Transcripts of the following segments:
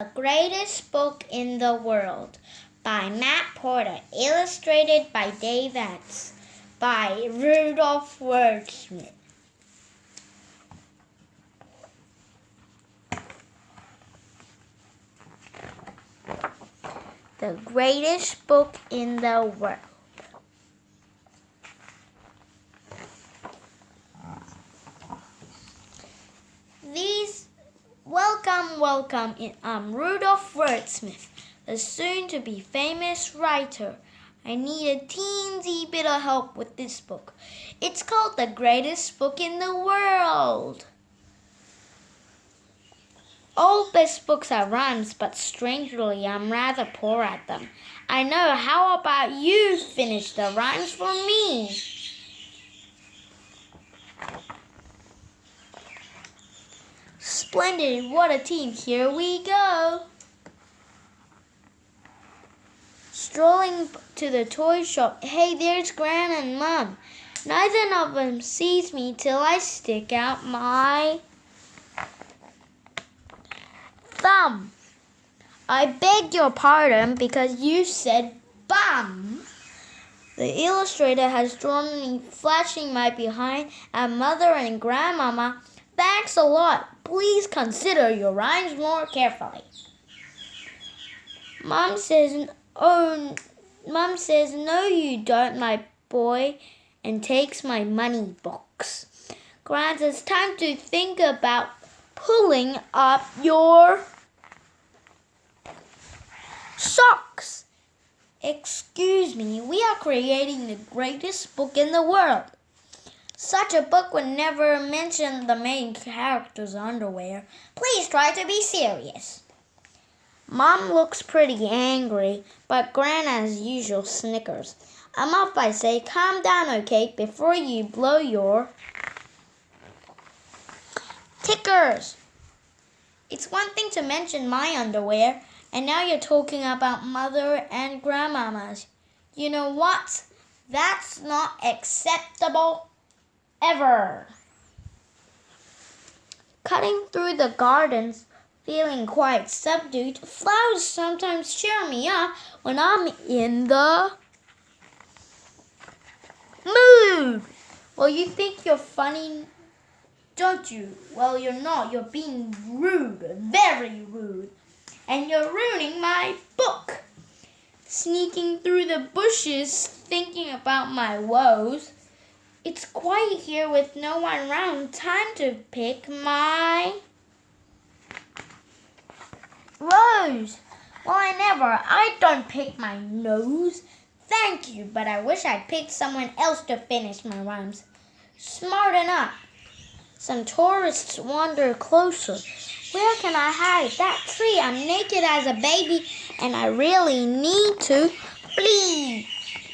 The Greatest Book in the World by Matt Porter, illustrated by Dave Atz, by Rudolph Wordsmith. The Greatest Book in the World. These Welcome, welcome. I'm Rudolph Wordsmith, the soon to be famous writer. I need a teensy bit of help with this book. It's called The Greatest Book in the World. All best books are rhymes, but strangely, I'm rather poor at them. I know. How about you finish the rhymes for me? Splendid, what a team. Here we go. Strolling to the toy shop. Hey, there's Gran and Mom. Neither of them sees me till I stick out my thumb. I beg your pardon because you said bum. The illustrator has drawn me flashing my behind at mother and grandmama. Thanks a lot. Please consider your rhymes more carefully. Mom says, "Oh, Mom says, no, you don't, my boy," and takes my money box. Grant, it's time to think about pulling up your socks. Excuse me, we are creating the greatest book in the world. Such a book would never mention the main character's underwear. Please try to be serious. Mom looks pretty angry, but Gran, as usual, snickers. I'm off by say, calm down, okay, before you blow your tickers. It's one thing to mention my underwear, and now you're talking about mother and grandmama's. You know what? That's not acceptable ever. Cutting through the gardens, feeling quite subdued, flowers sometimes cheer me up when I'm in the mood. Well, you think you're funny, don't you? Well, you're not. You're being rude, very rude. And you're ruining my book. Sneaking through the bushes, thinking about my woes. It's quiet here with no one around. Time to pick my rose. Well, I never. I don't pick my nose. Thank you, but I wish I'd picked someone else to finish my rhymes. Smart enough. Some tourists wander closer. Where can I hide? That tree. I'm naked as a baby, and I really need to flee.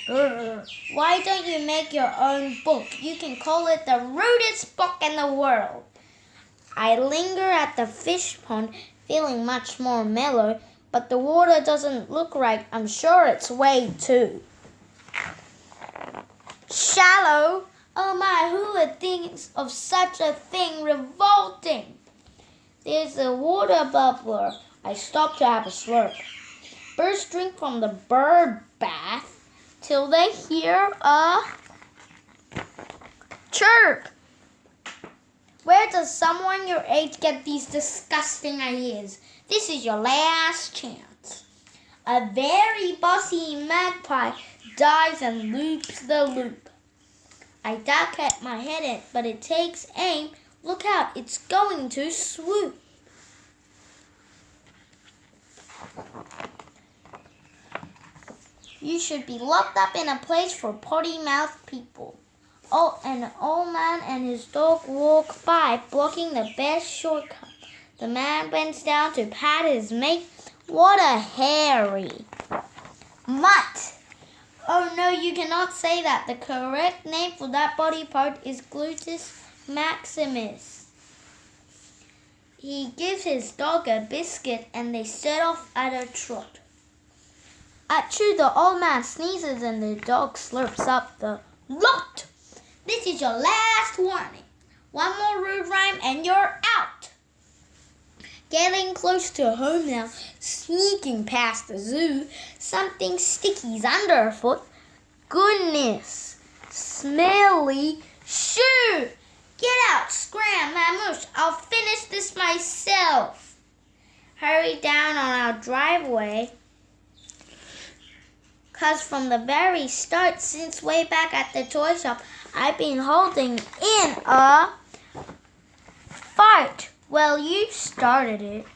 Why don't you make your own book? You can call it the rudest book in the world. I linger at the fish pond, feeling much more mellow, but the water doesn't look right. I'm sure it's way too shallow. Oh my, who would think of such a thing revolting? There's a water bubbler. I stop to have a slurp. Birds drink from the bird bath till they hear a chirp. Where does someone your age get these disgusting ideas? This is your last chance. A very bossy magpie dives and loops the loop. I duck at my head, in, but it takes aim. Look out, it's going to swoop. You should be locked up in a place for potty mouth people. Oh, an old man and his dog walk by, blocking the best shortcut. The man bends down to pat his mate. What a hairy mutt! Oh no, you cannot say that. The correct name for that body part is gluteus maximus. He gives his dog a biscuit and they set off at a trot. Achoo, the old man sneezes and the dog slurps up the lot. This is your last warning. One more rude rhyme and you're out. Getting close to home now, sneaking past the zoo. Something sticky's underfoot. Goodness, smelly shoe. Get out, scram, Mamouche. I'll finish this myself. Hurry down on our driveway. Cause from the very start, since way back at the toy shop, I've been holding in a fart. Well, you started it.